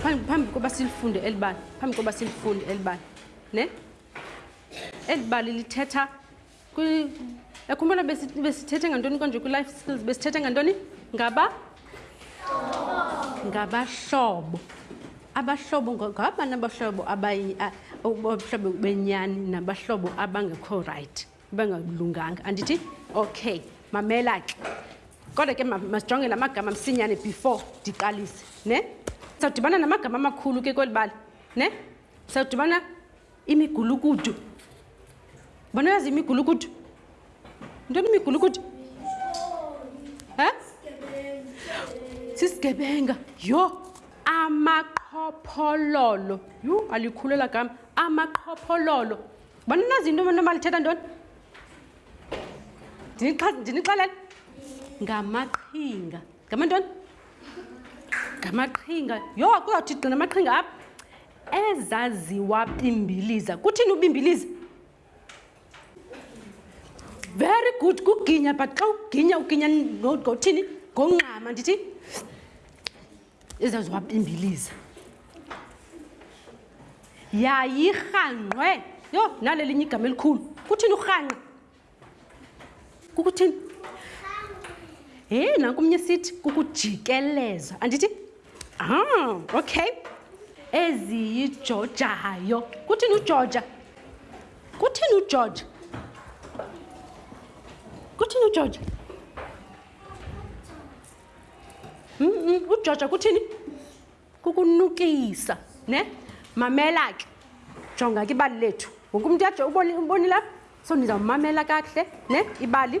phambi koba silifunde eli bali phambi koba silifunde eli bali ne eli bali lithetha yakhumbula besithethe ngantoni konje kwi-life skills besithethe ngantoni ngaba ngabahlobo abahlobo ngabani abahlobo abahlobo benyani nabahlobo abangekho rayithi bengalunganga andithi okay mamela ke kodwa ke masijonge la magama msinyane before ndiqalise ne sawudibana namagama amakhulu ke kweli bali ne sawudibana imigulukudu bona yazi imigulukudu ntoni imigulukudu ha sisigebenga yho amaqhophololo yhu alikhulela gama amaqhophololo bani nazi into mna malithetha ntoni ndinixelele ngamaqhinga ngamantoni ngamaqhinga yho kuzawuthi gqina amaqhinga apha ezaziwa bimbiliza kuthini ubimbiliza very good kuginya but xa uginya uginya ngothini ngongxama ndithi ezazihamba imbiliza yayirhanqwe yho nalelinye igama elikhulu kuthini urhanqa kukuthini he nanku omnye sithi kukujikeleza andithi ah okay eziyijojayo kuthini ujoja kuthini ujoja kuthini ujoja ujoja kuthini kukunukisa ne mamela ke jonga ke ibali lethu wonke umntu yajo ubonile apha so ndizawumamela kakuhle ne ibali